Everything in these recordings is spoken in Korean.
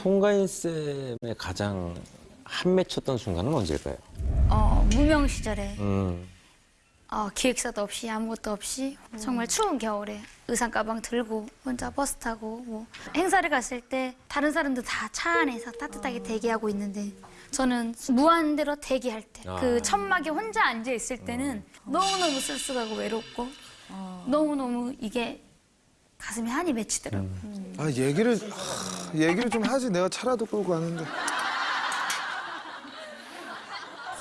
송가인 쌤의 가장 한 맺혔던 순간은 언제일까요? 어, 무명 시절에 음. 어, 기획사도 없이 아무것도 없이 정말 추운 겨울에 의상 가방 들고 혼자 버스 타고 뭐 행사를 갔을 때 다른 사람들 다 차 안에서 따뜻하게 대기하고 있는데 저는 무한대로 대기할 때그 아. 천막에 혼자 앉아 있을 때는 너무너무 쓸쓸하고 외롭고 너무너무 이게 가슴에 한이 맺히더라고요. 아 얘기를 하, 얘기를 좀 하지 내가 차라도 끌고 가는데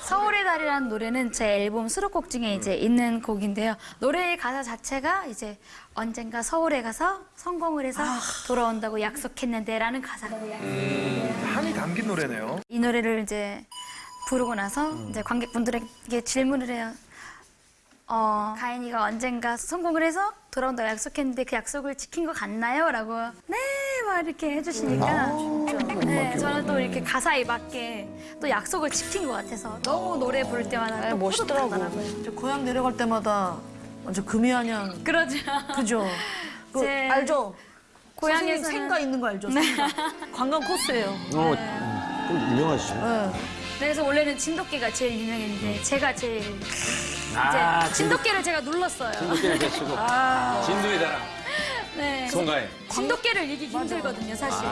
서울의 달이라는 노래는 제 앨범 수록곡 중에 이제 있는 곡인데요. 노래의 가사 자체가 이제 언젠가 서울에 가서 성공을 해서 돌아온다고 약속했는데라는 가사가 한이 담긴 노래네요. 이 노래를 이제 부르고 나서 이제 관객분들에게 질문을 해요. 어, 가인이가 언젠가 성공을 해서 돌아온다고 약속했는데 그 약속을 지킨 것 같나요? 라고 네, 막 이렇게 해주시니까 네, 저는 또 이렇게 가사에 맞게 또 약속을 지킨 것 같아서 너무 노래 부를 때마다 또 멋있더라고. 뿌듯하더라고요. 저 고향 내려갈 때마다 완전 금이한양 그러죠. 그죠? 그제 알죠? 고향에서 생가 있는 거 알죠? 생가. 관광 코스예요. 어, 음, 좀 유명하시죠? 네. 그래서 원래는 진돗개가 제일 유명했는데 제가 제일 아, 이제 진돗개를 제가 눌렀어요. 진돗개를 배치고 진두의 자랑 네. 송가인 진돗개를 이기기 힘들거든요, 사실.